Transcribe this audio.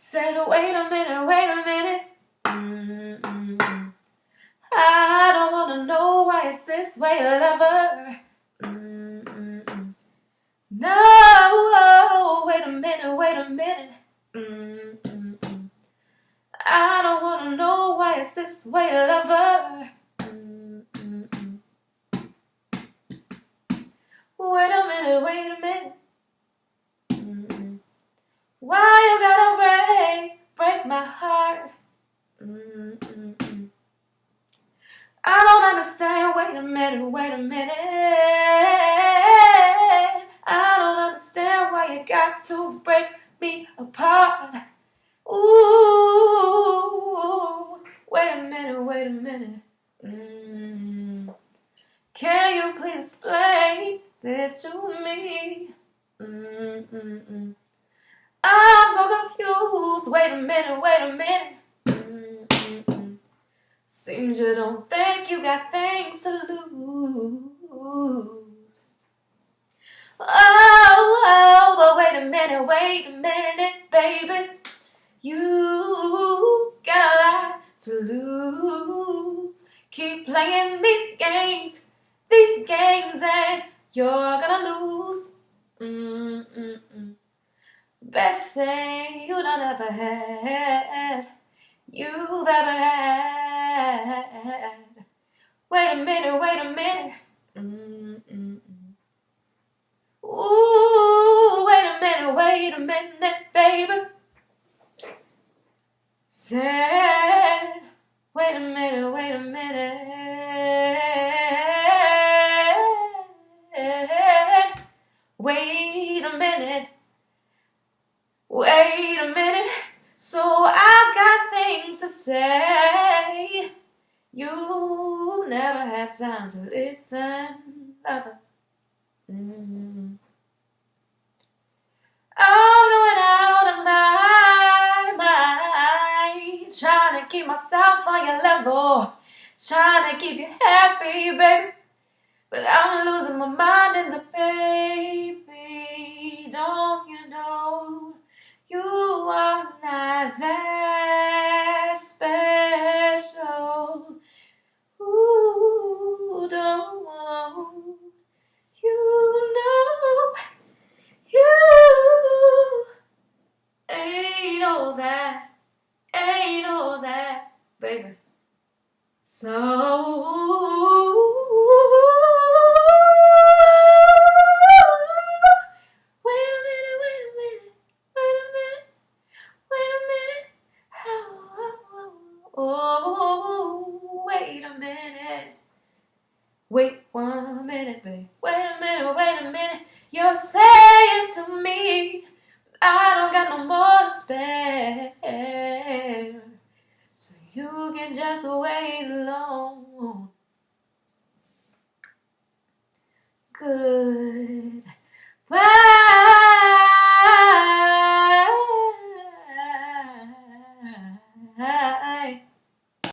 Said, oh, wait a minute, oh, wait a minute. Mm-mm. I don't wanna know why it's this way, lover. Mm-mm. No, oh, wait a minute, wait a minute. I don't wanna know why it's this way, lover. Wait a minute, wait a minute. Mm-mm. I don't understand. Wait a minute, wait a minute. I don't understand why you got to break me apart. Ooh, wait a minute, wait a minute. Mm. Can you please explain this to me? I'm so confused. Wait a minute, wait a minute. Seems you don't think you got things to lose. Oh, oh, but wait a minute, wait a minute, baby. You got a lot to lose. Keep playing these games, these games, and you're gonna lose. Mm-mm-mm. Best thing you done ever had, you've ever had. Wait a minute, wait a minute. Mm-mm-mm. Ooh, wait a minute, wait a minute, baby. Said, wait a minute, wait a minute. Wait a minute. Wait a minute. Time to listen, lover. Mm. I'm going out of my mind, trying to keep myself on your level, trying to keep you happy, baby. But I'm losing my mind in the baby. Don't you know a minute. Wait a minute, wait a minute Wait a minute wait a minute Wait one minute, babe. Wait a minute, wait a minute. You're saying to me, I don't got no more to spare. So you can just wait alone. Good